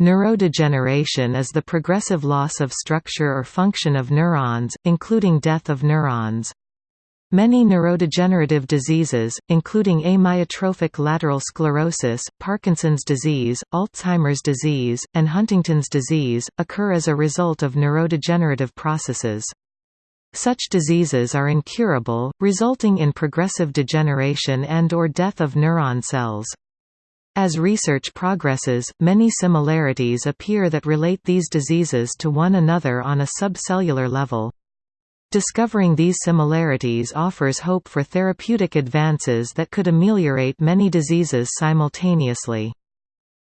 Neurodegeneration is the progressive loss of structure or function of neurons, including death of neurons. Many neurodegenerative diseases, including amyotrophic lateral sclerosis, Parkinson's disease, Alzheimer's disease, and Huntington's disease, occur as a result of neurodegenerative processes. Such diseases are incurable, resulting in progressive degeneration and or death of neuron cells. As research progresses, many similarities appear that relate these diseases to one another on a subcellular level. Discovering these similarities offers hope for therapeutic advances that could ameliorate many diseases simultaneously.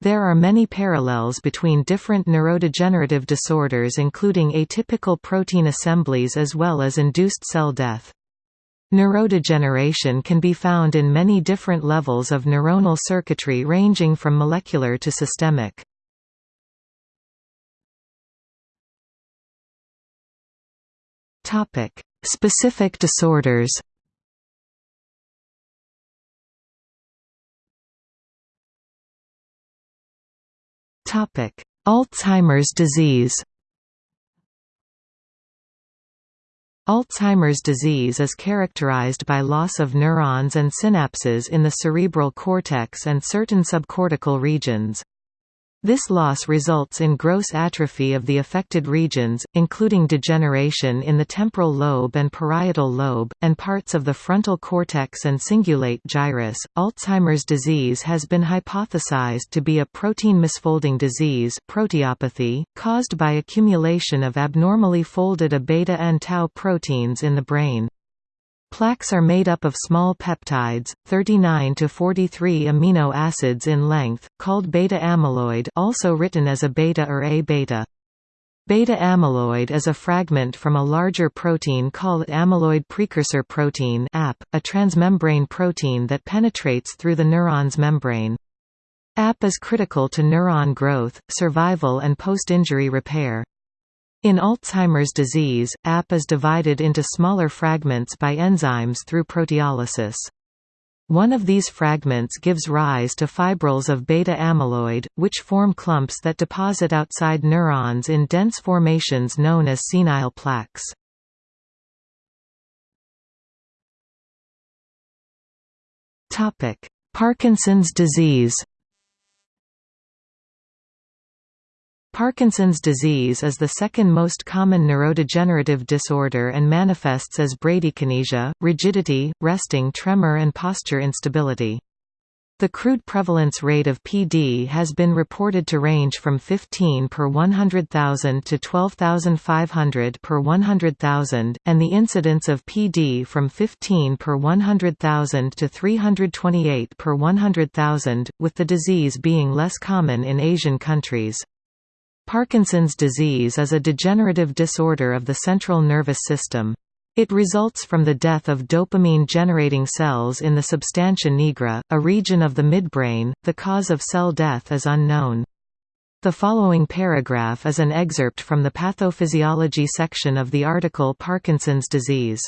There are many parallels between different neurodegenerative disorders including atypical protein assemblies as well as induced cell death. Neurodegeneration can be found in many different levels of neuronal circuitry ranging from molecular to systemic. Topic: Specific disorders. Topic: Alzheimer's disease. Alzheimer's disease is characterized by loss of neurons and synapses in the cerebral cortex and certain subcortical regions. This loss results in gross atrophy of the affected regions, including degeneration in the temporal lobe and parietal lobe, and parts of the frontal cortex and cingulate gyrus. Alzheimer's disease has been hypothesized to be a protein misfolding disease proteopathy, caused by accumulation of abnormally folded A beta and tau proteins in the brain. Plaques are made up of small peptides, 39 to 43 amino acids in length, called beta amyloid also written as a beta or A-beta. Beta amyloid is a fragment from a larger protein called amyloid precursor protein AP, a transmembrane protein that penetrates through the neuron's membrane. AP is critical to neuron growth, survival and post-injury repair. In Alzheimer's disease, AP is divided into smaller fragments by enzymes through proteolysis. One of these fragments gives rise to fibrils of beta amyloid, which form clumps that deposit outside neurons in dense formations known as senile plaques. Parkinson's disease Parkinson's disease is the second most common neurodegenerative disorder and manifests as bradykinesia, rigidity, resting tremor and posture instability. The crude prevalence rate of PD has been reported to range from 15 per 100,000 to 12,500 per 100,000, and the incidence of PD from 15 per 100,000 to 328 per 100,000, with the disease being less common in Asian countries. Parkinson's disease is a degenerative disorder of the central nervous system. It results from the death of dopamine-generating cells in the substantia nigra, a region of the midbrain. The cause of cell death is unknown. The following paragraph is an excerpt from the pathophysiology section of the article Parkinson's disease.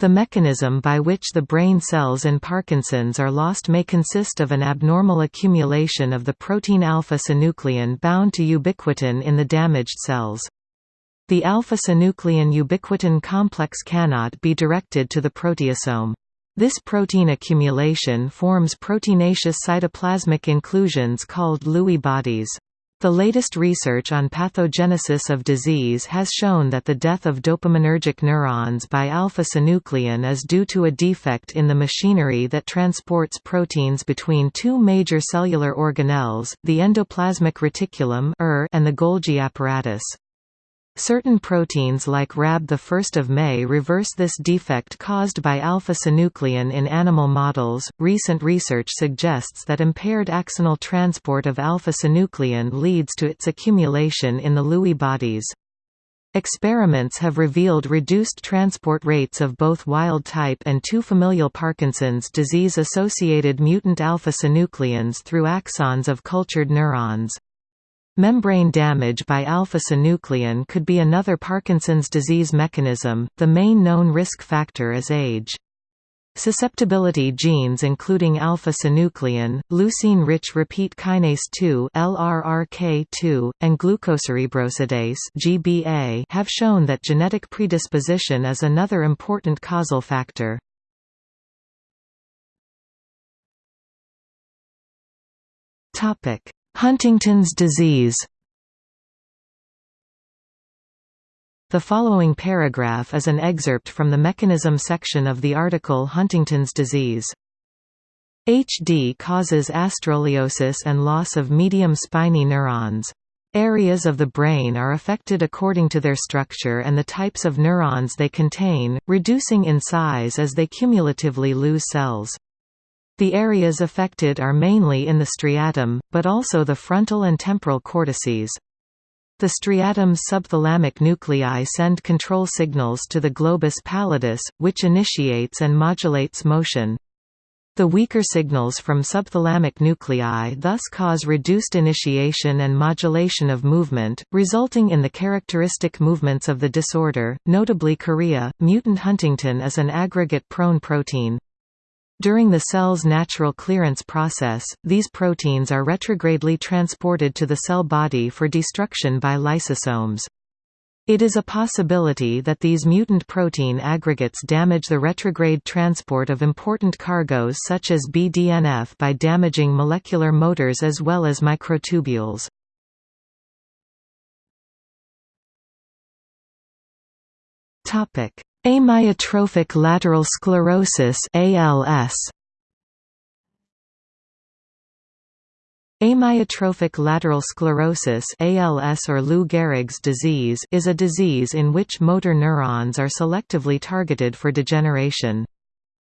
The mechanism by which the brain cells in Parkinson's are lost may consist of an abnormal accumulation of the protein alpha-synuclein bound to ubiquitin in the damaged cells. The alpha-synuclein ubiquitin complex cannot be directed to the proteasome. This protein accumulation forms proteinaceous cytoplasmic inclusions called Lewy bodies. The latest research on pathogenesis of disease has shown that the death of dopaminergic neurons by alpha-synuclein is due to a defect in the machinery that transports proteins between two major cellular organelles, the endoplasmic reticulum er and the Golgi apparatus. Certain proteins like Rab 1 May reverse this defect caused by alpha-synuclein in animal models. Recent research suggests that impaired axonal transport of alpha-synuclein leads to its accumulation in the Lewy bodies. Experiments have revealed reduced transport rates of both wild-type and two familial Parkinson's disease-associated mutant alpha-synucleins through axons of cultured neurons. Membrane damage by alpha-synuclein could be another Parkinson's disease mechanism. The main known risk factor is age. Susceptibility genes including alpha-synuclein, leucine-rich repeat kinase 2 (LRRK2) and glucocerebrosidase (GBA) have shown that genetic predisposition is another important causal factor. Topic: Huntington's disease. The following paragraph is an excerpt from the mechanism section of the article Huntington's disease. HD causes astrogliosis and loss of medium spiny neurons. Areas of the brain are affected according to their structure and the types of neurons they contain, reducing in size as they cumulatively lose cells. The areas affected are mainly in the striatum, but also the frontal and temporal cortices. The striatum's subthalamic nuclei send control signals to the globus pallidus, which initiates and modulates motion. The weaker signals from subthalamic nuclei thus cause reduced initiation and modulation of movement, resulting in the characteristic movements of the disorder, notably chorea. Mutant huntingtin is an aggregate-prone protein. During the cell's natural clearance process, these proteins are retrogradely transported to the cell body for destruction by lysosomes. It is a possibility that these mutant protein aggregates damage the retrograde transport of important cargoes such as BDNF by damaging molecular motors as well as microtubules. Amyotrophic lateral sclerosis ALS Amyotrophic lateral sclerosis ALS or Lou Gehrig's disease is a disease in which motor neurons are selectively targeted for degeneration.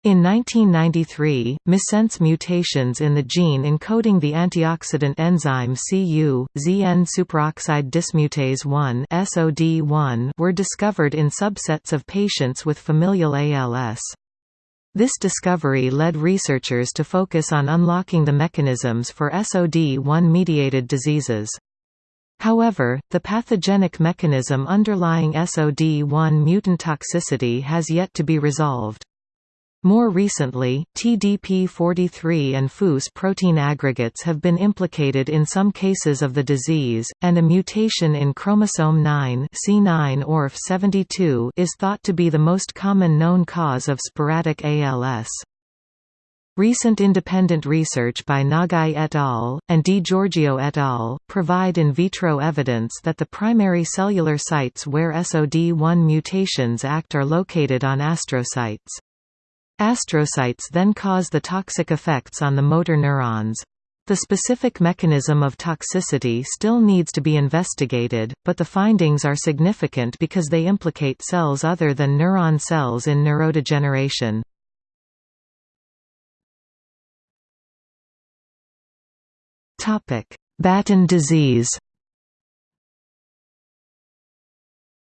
In 1993, missense mutations in the gene encoding the antioxidant enzyme Cu, Zn superoxide dismutase 1 (SOD1) were discovered in subsets of patients with familial ALS. This discovery led researchers to focus on unlocking the mechanisms for SOD1-mediated diseases. However, the pathogenic mechanism underlying SOD1 mutant toxicity has yet to be resolved. More recently, TDP43 and FUS protein aggregates have been implicated in some cases of the disease, and a mutation in chromosome 9 C9orf72 is thought to be the most common known cause of sporadic ALS. Recent independent research by Nagai et al. and DiGiorgio et al. provide in vitro evidence that the primary cellular sites where SOD1 mutations act are located on astrocytes. Astrocytes then cause the toxic effects on the motor neurons. The specific mechanism of toxicity still needs to be investigated, but the findings are significant because they implicate cells other than neuron cells in neurodegeneration. Batten disease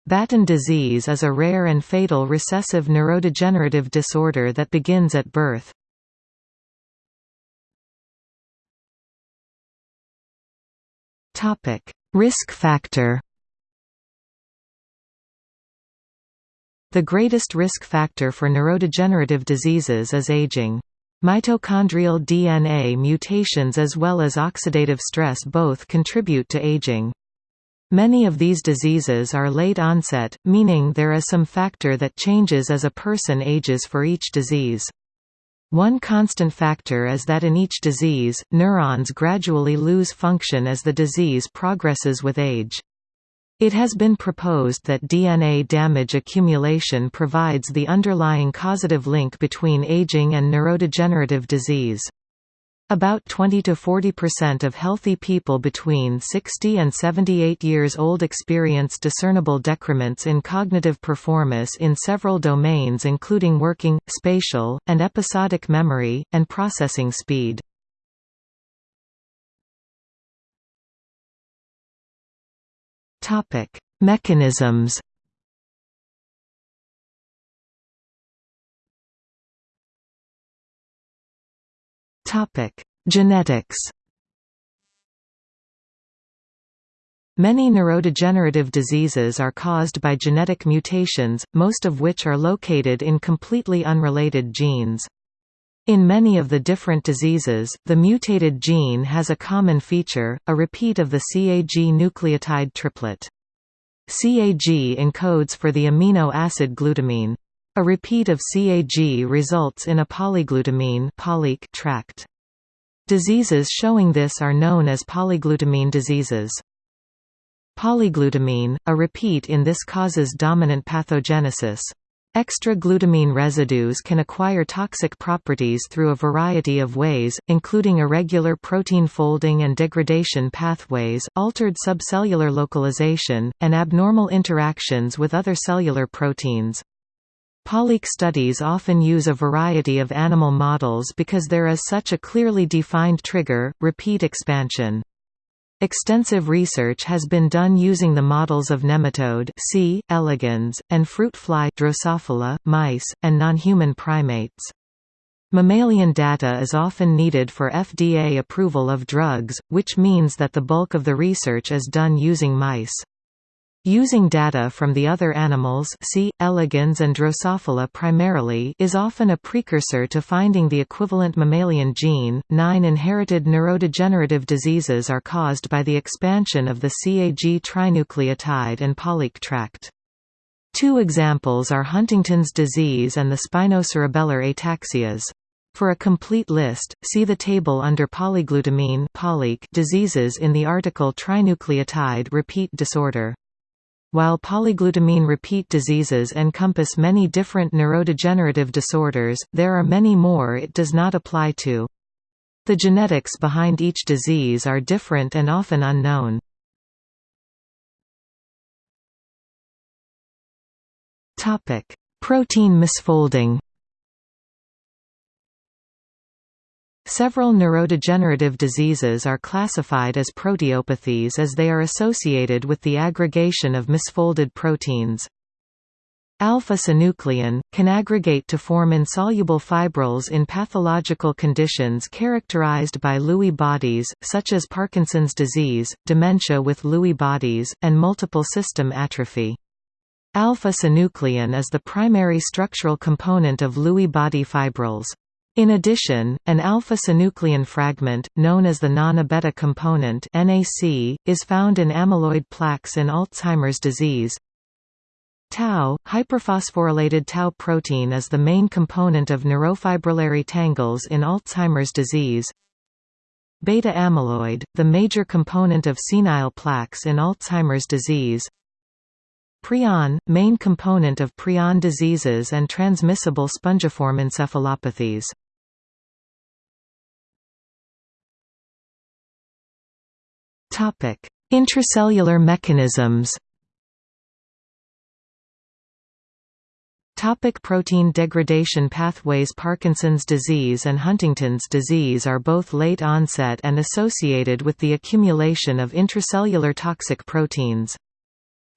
Batten disease is a rare and fatal recessive neurodegenerative disorder that begins at birth. Topic: Risk factor The greatest risk factor for neurodegenerative diseases is aging. Mitochondrial DNA mutations as well as oxidative stress both contribute to aging. Many of these diseases are late onset, meaning there is some factor that changes as a person ages for each disease. One constant factor is that in each disease, neurons gradually lose function as the disease progresses with age. It has been proposed that DNA damage accumulation provides the underlying causative link between aging and neurodegenerative disease. About 20–40% of healthy people between 60 and 78 years old experience discernible decrements in cognitive performance in several domains including working, spatial, and episodic memory, and processing speed. Mechanisms Topic: Genetics. Many neurodegenerative diseases are caused by genetic mutations, most of which are located in completely unrelated genes. In many of the different diseases, the mutated gene has a common feature, a repeat of the CAG nucleotide triplet. CAG encodes for the amino acid glutamine. A repeat of CAG results in a polyglutamine tract. Diseases showing this are known as polyglutamine diseases. Polyglutamine, a repeat in this causes dominant pathogenesis. Extra glutamine residues can acquire toxic properties through a variety of ways, including irregular protein folding and degradation pathways, altered subcellular localization, and abnormal interactions with other cellular proteins. Polyq studies often use a variety of animal models because there is such a clearly defined trigger, repeat expansion. Extensive research has been done using the models of nematode C. elegans, and fruit fly Drosophila, mice, and non-human primates. Mammalian data is often needed for FDA approval of drugs, which means that the bulk of the research is done using mice. Using data from the other animals C. elegans and Drosophila primarily is often a precursor to finding the equivalent mammalian gene. Nine inherited neurodegenerative diseases are caused by the expansion of the CAG trinucleotide and Polyq tract. Two examples are Huntington's disease and the spinocerebellar ataxias. For a complete list, see the table under polyglutamine diseases in the article Trinucleotide repeat disorder. While polyglutamine repeat diseases encompass many different neurodegenerative disorders, there are many more it does not apply to. The genetics behind each disease are different and often unknown. Protein misfolding Several neurodegenerative diseases are classified as proteopathies as they are associated with the aggregation of misfolded proteins. Alpha-synuclein, can aggregate to form insoluble fibrils in pathological conditions characterized by Lewy bodies, such as Parkinson's disease, dementia with Lewy bodies, and multiple system atrophy. Alpha-synuclein is the primary structural component of Lewy body fibrils. In addition, an alpha-synuclein fragment, known as the non-A-beta component NAC, is found in amyloid plaques in Alzheimer's disease. Tau, hyperphosphorylated tau protein is the main component of neurofibrillary tangles in Alzheimer's disease. Beta amyloid, the major component of senile plaques in Alzheimer's disease. Prion, main component of prion diseases and transmissible spongiform encephalopathies. Topic: Intracellular mechanisms. Topic protein degradation pathways Parkinson's disease and Huntington's disease are both late onset and associated with the accumulation of intracellular toxic proteins.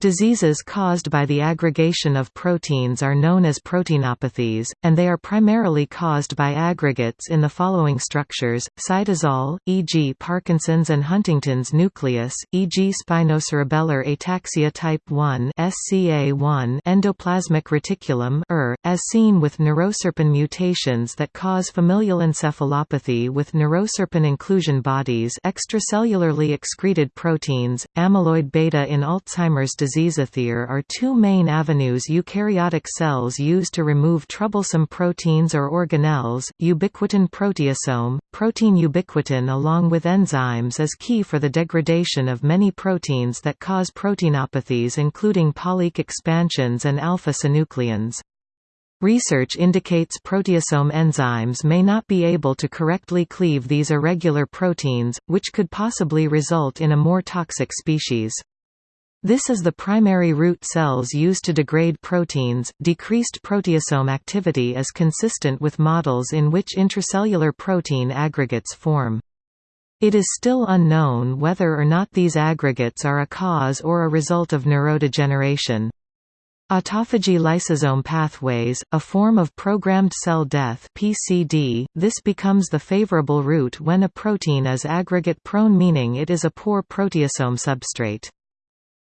Diseases caused by the aggregation of proteins are known as proteinopathies, and they are primarily caused by aggregates in the following structures, cytosol, e.g. Parkinson's and Huntington's nucleus, e.g. spinocerebellar ataxia type 1 SCA1 endoplasmic reticulum ER, as seen with neuroserpin mutations that cause familial encephalopathy with neuroserpin inclusion bodies extracellularly excreted proteins, amyloid beta in Alzheimer's disease diseasethere are two main avenues eukaryotic cells use to remove troublesome proteins or organelles. Ubiquitin proteasome, protein ubiquitin along with enzymes is key for the degradation of many proteins that cause proteinopathies including Polyq expansions and alpha-synucleins. Research indicates proteasome enzymes may not be able to correctly cleave these irregular proteins, which could possibly result in a more toxic species. This is the primary route cells used to degrade proteins. Decreased proteasome activity is consistent with models in which intracellular protein aggregates form. It is still unknown whether or not these aggregates are a cause or a result of neurodegeneration. Autophagy lysosome pathways, a form of programmed cell death (PCD). This becomes the favorable route when a protein is aggregate prone meaning it is a poor proteasome substrate.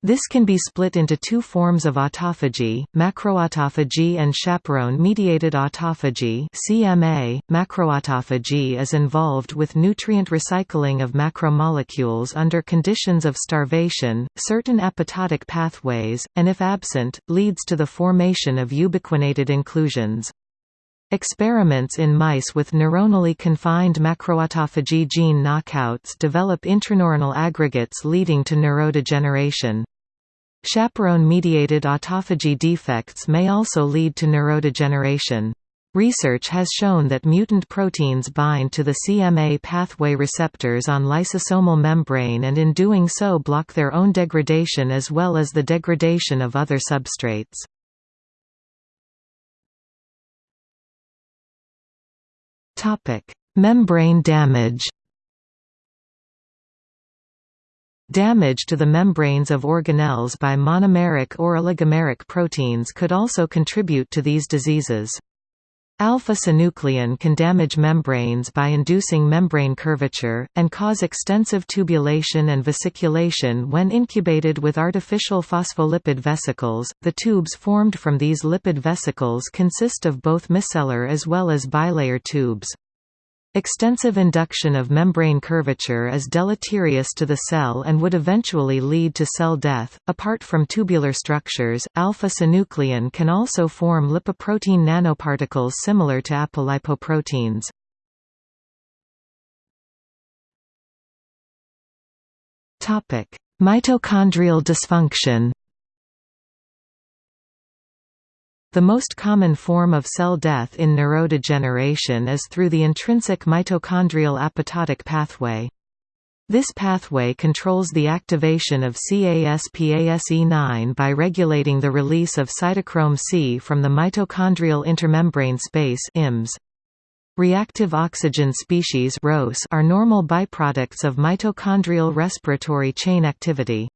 This can be split into two forms of autophagy, macroautophagy and chaperone-mediated autophagy CMA. Macroautophagy is involved with nutrient recycling of macromolecules under conditions of starvation, certain apoptotic pathways, and if absent, leads to the formation of ubiquinated inclusions. Experiments in mice with neuronally confined macroautophagy gene knockouts develop intraneuronal aggregates leading to neurodegeneration. Chaperone-mediated autophagy defects may also lead to neurodegeneration. Research has shown that mutant proteins bind to the CMA pathway receptors on lysosomal membrane and in doing so block their own degradation as well as the degradation of other substrates. Membrane damage Damage to the membranes of organelles by monomeric or oligomeric proteins could also contribute to these diseases. Alpha-synuclein can damage membranes by inducing membrane curvature, and cause extensive tubulation and vesiculation when incubated with artificial phospholipid vesicles. The tubes formed from these lipid vesicles consist of both micellar as well as bilayer tubes. Extensive induction of membrane curvature is deleterious to the cell and would eventually lead to cell death. Apart from tubular structures, alpha synuclein can also form lipoprotein nanoparticles similar to apolipoproteins. Topic: Mitochondrial dysfunction. The most common form of cell death in neurodegeneration is through the intrinsic mitochondrial apoptotic pathway. This pathway controls the activation of CASPASE9 by regulating the release of cytochrome C from the mitochondrial intermembrane space IMS. Reactive oxygen species are normal byproducts of mitochondrial respiratory chain activity.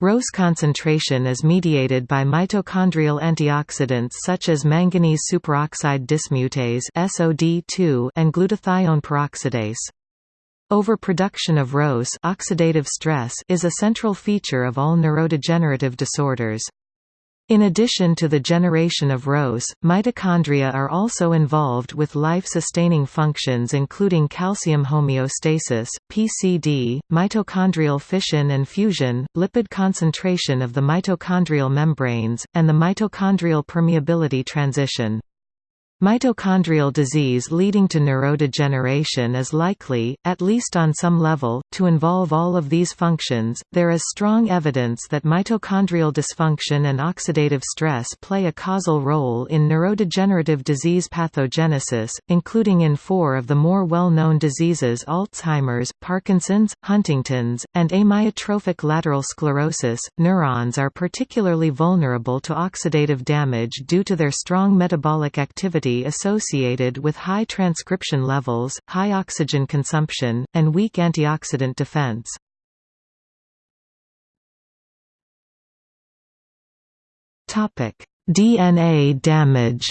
ROS concentration is mediated by mitochondrial antioxidants such as manganese superoxide dismutase (SOD2) and glutathione peroxidase. Overproduction of ROS oxidative stress is a central feature of all neurodegenerative disorders. In addition to the generation of ROS, mitochondria are also involved with life-sustaining functions including calcium homeostasis, PCD, mitochondrial fission and fusion, lipid concentration of the mitochondrial membranes, and the mitochondrial permeability transition. Mitochondrial disease leading to neurodegeneration is likely, at least on some level, to involve all of these functions. There is strong evidence that mitochondrial dysfunction and oxidative stress play a causal role in neurodegenerative disease pathogenesis, including in four of the more well known diseases Alzheimer's, Parkinson's, Huntington's, and amyotrophic lateral sclerosis. Neurons are particularly vulnerable to oxidative damage due to their strong metabolic activity associated with high transcription levels, high oxygen consumption, and weak antioxidant defense. DNA damage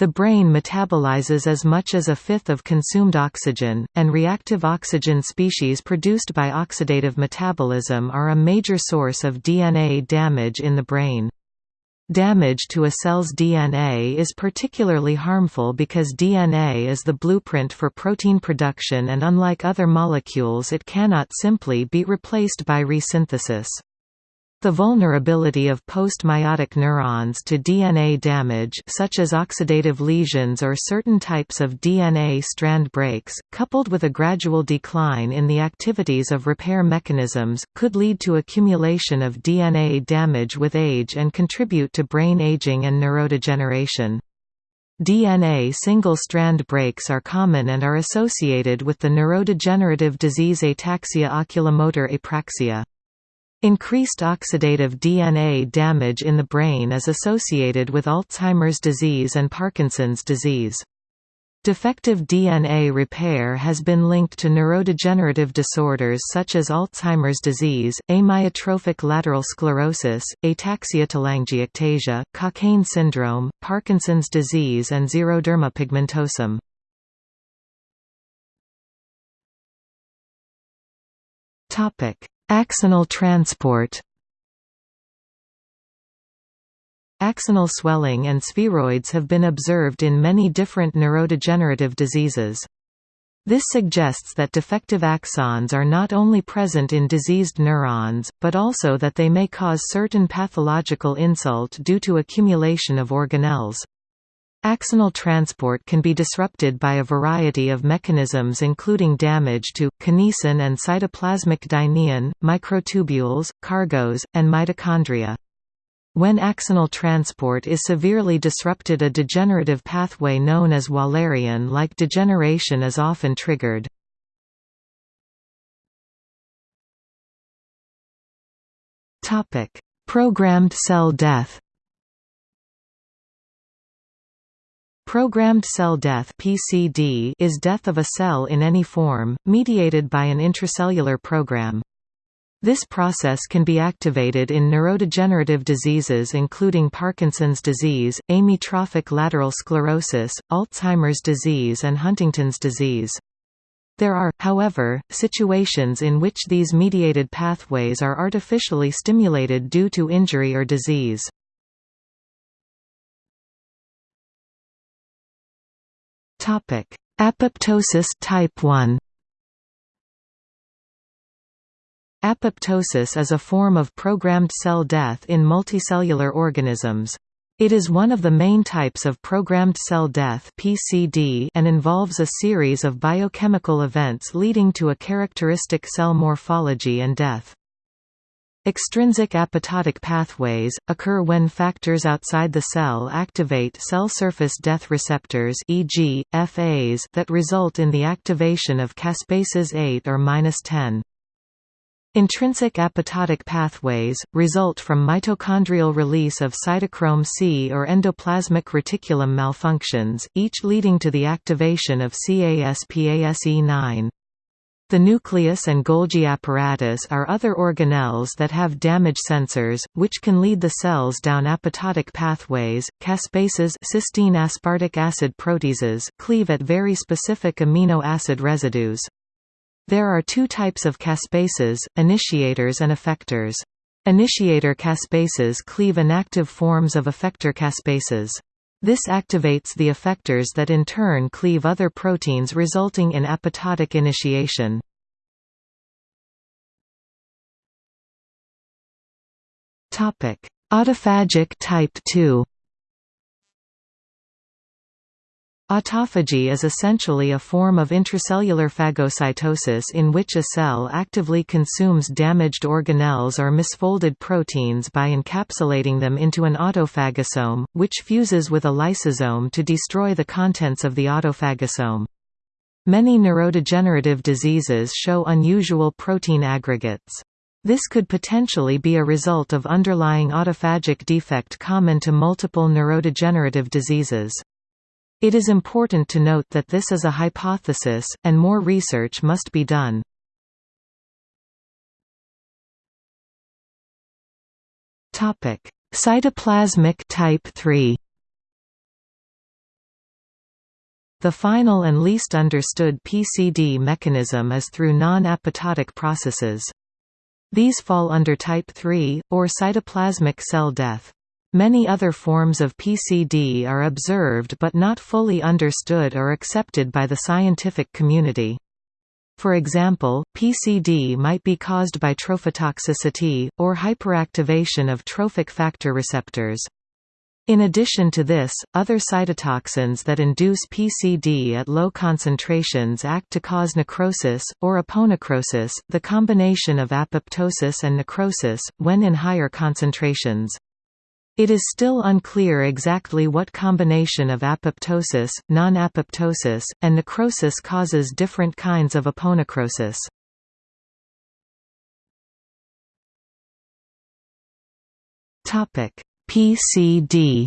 The brain metabolizes as much as a fifth of consumed oxygen, and reactive oxygen species produced by oxidative metabolism are a major source of DNA damage in the brain. Damage to a cell's DNA is particularly harmful because DNA is the blueprint for protein production and unlike other molecules it cannot simply be replaced by resynthesis. The vulnerability of post-meiotic neurons to DNA damage such as oxidative lesions or certain types of DNA strand breaks, coupled with a gradual decline in the activities of repair mechanisms, could lead to accumulation of DNA damage with age and contribute to brain aging and neurodegeneration. DNA single-strand breaks are common and are associated with the neurodegenerative disease ataxia oculomotor apraxia. Increased oxidative DNA damage in the brain is associated with Alzheimer's disease and Parkinson's disease. Defective DNA repair has been linked to neurodegenerative disorders such as Alzheimer's disease, amyotrophic lateral sclerosis, ataxia-telangiectasia, Cockayne syndrome, Parkinson's disease and xeroderma pigmentosum. Axonal transport Axonal swelling and spheroids have been observed in many different neurodegenerative diseases. This suggests that defective axons are not only present in diseased neurons, but also that they may cause certain pathological insult due to accumulation of organelles. Axonal transport can be disrupted by a variety of mechanisms including damage to, kinesin and cytoplasmic dynein, microtubules, cargos, and mitochondria. When axonal transport is severely disrupted a degenerative pathway known as Wallerian-like degeneration is often triggered. Programmed cell death Programmed cell death (PCD) is death of a cell in any form, mediated by an intracellular program. This process can be activated in neurodegenerative diseases including Parkinson's disease, amyotrophic lateral sclerosis, Alzheimer's disease and Huntington's disease. There are, however, situations in which these mediated pathways are artificially stimulated due to injury or disease. Apoptosis type 1 Apoptosis is a form of programmed cell death in multicellular organisms. It is one of the main types of programmed cell death (PCD) and involves a series of biochemical events leading to a characteristic cell morphology and death. Extrinsic apoptotic pathways, occur when factors outside the cell activate cell surface death receptors e.g., Fas that result in the activation of caspases 8 or 10. Intrinsic apoptotic pathways, result from mitochondrial release of cytochrome C or endoplasmic reticulum malfunctions, each leading to the activation of CASPASE9. The nucleus and Golgi apparatus are other organelles that have damage sensors, which can lead the cells down apoptotic pathways. Caspases cysteine aspartic acid proteases cleave at very specific amino acid residues. There are two types of caspases, initiators and effectors. Initiator caspases cleave inactive forms of effector caspases. This activates the effectors that in turn cleave other proteins resulting in apoptotic initiation. Autophagic type 2 Autophagy is essentially a form of intracellular phagocytosis in which a cell actively consumes damaged organelles or misfolded proteins by encapsulating them into an autophagosome, which fuses with a lysosome to destroy the contents of the autophagosome. Many neurodegenerative diseases show unusual protein aggregates. This could potentially be a result of underlying autophagic defect common to multiple neurodegenerative diseases. It is important to note that this is a hypothesis, and more research must be done. Cytoplasmic type 3 The final and least understood PCD mechanism is through non-apoptotic processes. These fall under type 3, or cytoplasmic cell death. Many other forms of PCD are observed but not fully understood or accepted by the scientific community. For example, PCD might be caused by trophotoxicity, or hyperactivation of trophic factor receptors. In addition to this, other cytotoxins that induce PCD at low concentrations act to cause necrosis, or aponecrosis, the combination of apoptosis and necrosis, when in higher concentrations. It is still unclear exactly what combination of apoptosis, non-apoptosis, and necrosis causes different kinds of aponecrosis. PCD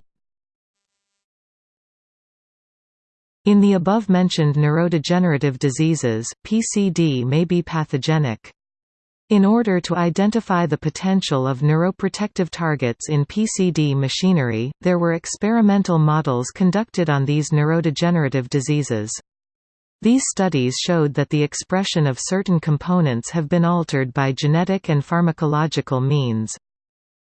In the above-mentioned neurodegenerative diseases, PCD may be pathogenic. In order to identify the potential of neuroprotective targets in PCD machinery, there were experimental models conducted on these neurodegenerative diseases. These studies showed that the expression of certain components have been altered by genetic and pharmacological means.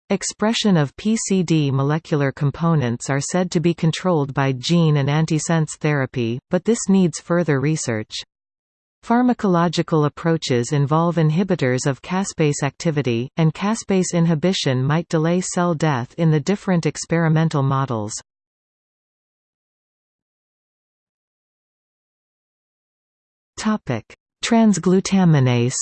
Expression of PCD molecular components are said to be controlled by gene and antisense therapy, but this needs further research. Pharmacological approaches involve inhibitors of caspase activity, and caspase inhibition might delay cell death in the different experimental models. Transglutaminase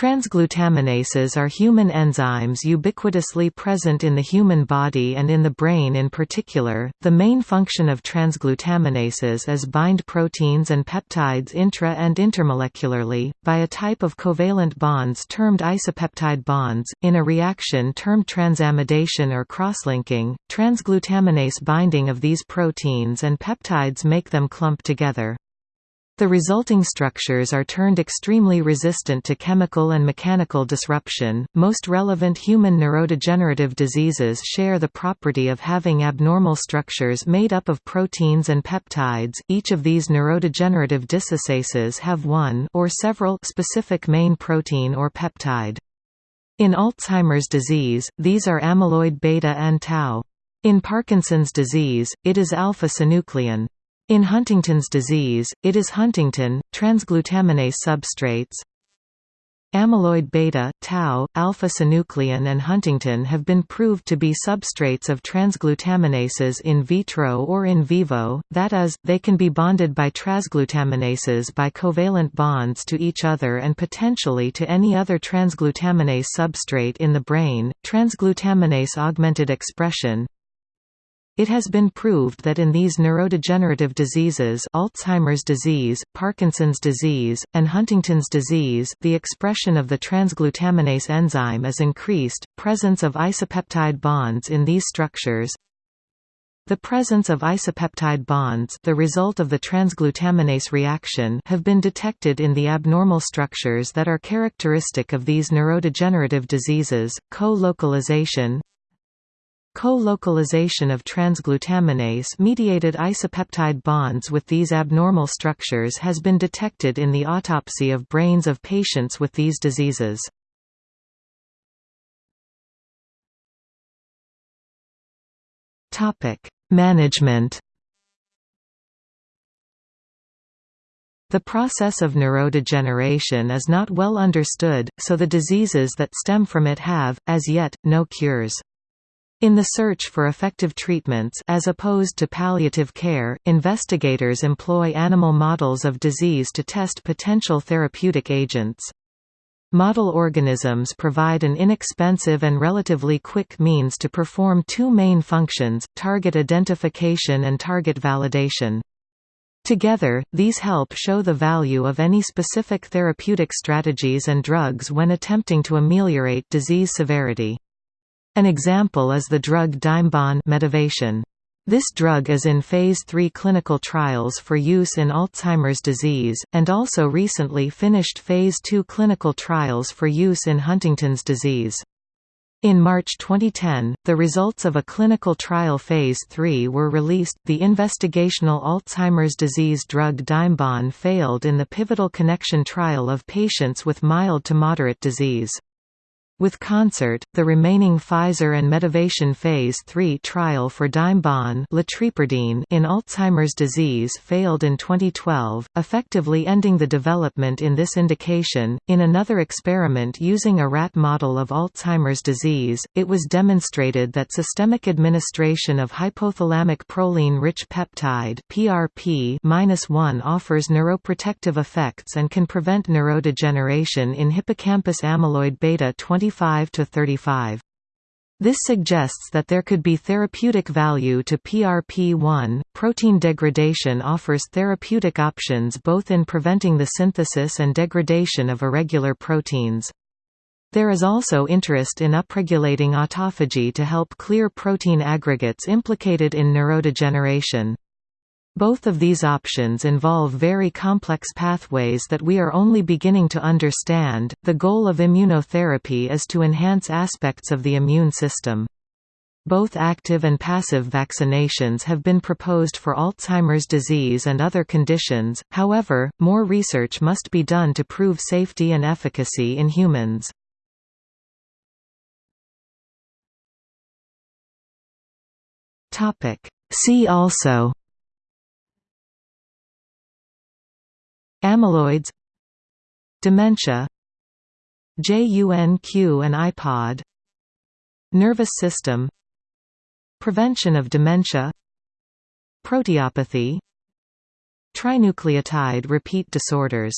Transglutaminases are human enzymes ubiquitously present in the human body and in the brain in particular. The main function of transglutaminases is bind proteins and peptides intra and intermolecularly, by a type of covalent bonds termed isopeptide bonds. In a reaction termed transamidation or crosslinking, transglutaminase binding of these proteins and peptides make them clump together. The resulting structures are turned extremely resistant to chemical and mechanical disruption. Most relevant human neurodegenerative diseases share the property of having abnormal structures made up of proteins and peptides. Each of these neurodegenerative dysestases have one or several specific main protein or peptide. In Alzheimer's disease, these are amyloid beta and tau. In Parkinson's disease, it is alpha-synuclein. In Huntington's disease, it is huntingtin, transglutaminase substrates. Amyloid beta, tau, alpha-synuclein and huntingtin have been proved to be substrates of transglutaminases in vitro or in vivo, that is, they can be bonded by transglutaminases by covalent bonds to each other and potentially to any other transglutaminase substrate in the brain. Transglutaminase augmented expression it has been proved that in these neurodegenerative diseases Alzheimer's disease, Parkinson's disease, and Huntington's disease the expression of the transglutaminase enzyme is increased, presence of isopeptide bonds in these structures. The presence of isopeptide bonds the result of the transglutaminase reaction have been detected in the abnormal structures that are characteristic of these neurodegenerative diseases, co-localization, Co-localization of transglutaminase-mediated isopeptide bonds with these abnormal structures has been detected in the autopsy of brains of patients with these diseases. Management The process of neurodegeneration is not well understood, so the diseases that stem from it have, as yet, no cures. In the search for effective treatments as opposed to palliative care, investigators employ animal models of disease to test potential therapeutic agents. Model organisms provide an inexpensive and relatively quick means to perform two main functions, target identification and target validation. Together, these help show the value of any specific therapeutic strategies and drugs when attempting to ameliorate disease severity. An example is the drug Dimebon medivation. This drug is in Phase 3 clinical trials for use in Alzheimer's disease, and also recently finished Phase 2 clinical trials for use in Huntington's disease. In March 2010, the results of a clinical trial Phase 3 were released. The investigational Alzheimer's disease drug Dimebon failed in the pivotal connection trial of patients with mild to moderate disease. With Concert, the remaining Pfizer and Medivation Phase 3 trial for Dimebon in Alzheimer's disease failed in 2012, effectively ending the development in this indication. In another experiment using a rat model of Alzheimer's disease, it was demonstrated that systemic administration of hypothalamic proline-rich peptide (PRP-1) offers neuroprotective effects and can prevent neurodegeneration in hippocampus amyloid beta 20 25 to 35. This suggests that there could be therapeutic value to PRP1. Protein degradation offers therapeutic options both in preventing the synthesis and degradation of irregular proteins. There is also interest in upregulating autophagy to help clear protein aggregates implicated in neurodegeneration. Both of these options involve very complex pathways that we are only beginning to understand. The goal of immunotherapy is to enhance aspects of the immune system. Both active and passive vaccinations have been proposed for Alzheimer's disease and other conditions, however, more research must be done to prove safety and efficacy in humans. See also Amyloids Dementia JUNQ and IPOD Nervous system Prevention of dementia Proteopathy Trinucleotide repeat disorders